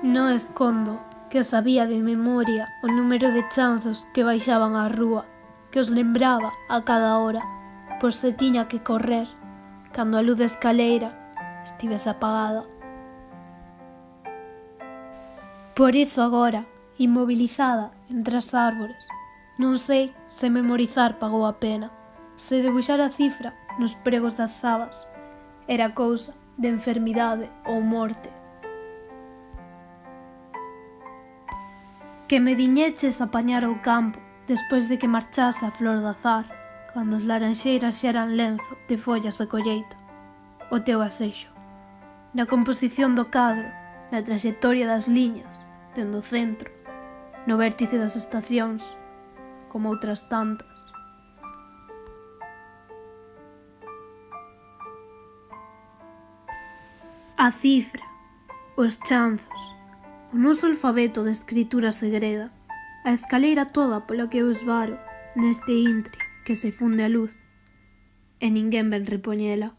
Non escondo que sabía de memoria o número de chanzos que baixaban á rúa, que os lembraba a cada hora, pois se tiña que correr, cando a luz da escaleira estivese apagada. Por iso agora, inmobilizada entre as árbores, non sei se memorizar pagou a pena. Se debuxara a cifra nos pregos das sabas, era cousa de enfermidade ou morte. Que me viñeches a apañar ao campo despois de que marchase a flor do azar, cando as laranxeiras xa eran lenzo de follas de colleita, o teu aseixo. Na composición do cadro, na trayectoria das liñas, dentro do centro, no vértice das estacións, como outras tantas. A cifra, os chanzos, o noso alfabeto de escritura segreda, a escaleira toda pola que eu esvaro neste intre que se funde a luz, e ninguén ven repoñela.